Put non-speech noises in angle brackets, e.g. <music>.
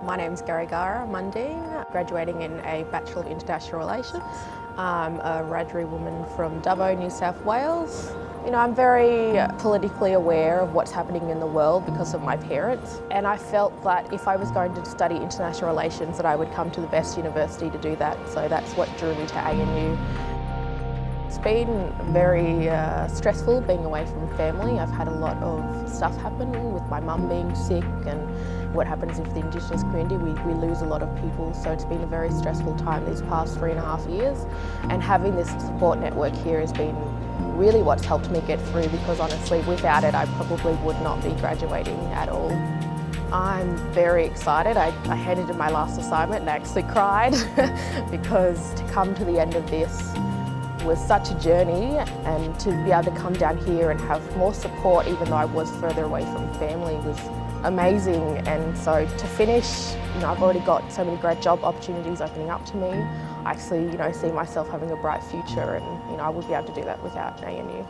My name's Gary Gara Mundine, graduating in a Bachelor of International Relations. I'm a Wiradjuri woman from Dubbo, New South Wales. You know, I'm very politically aware of what's happening in the world because of my parents. And I felt that if I was going to study international relations that I would come to the best university to do that. So that's what drew me to ANU. It's been very uh, stressful being away from family. I've had a lot of stuff happen with my mum being sick and what happens with the Indigenous community. We, we lose a lot of people, so it's been a very stressful time these past three and a half years. And having this support network here has been really what's helped me get through because honestly, without it, I probably would not be graduating at all. I'm very excited. I, I handed in my last assignment and I actually <laughs> cried <laughs> because to come to the end of this was such a journey and to be able to come down here and have more support even though I was further away from family was amazing and so to finish, you know, I've already got so many great job opportunities opening up to me. I actually, you know, see myself having a bright future and, you know, I would be able to do that without ANU.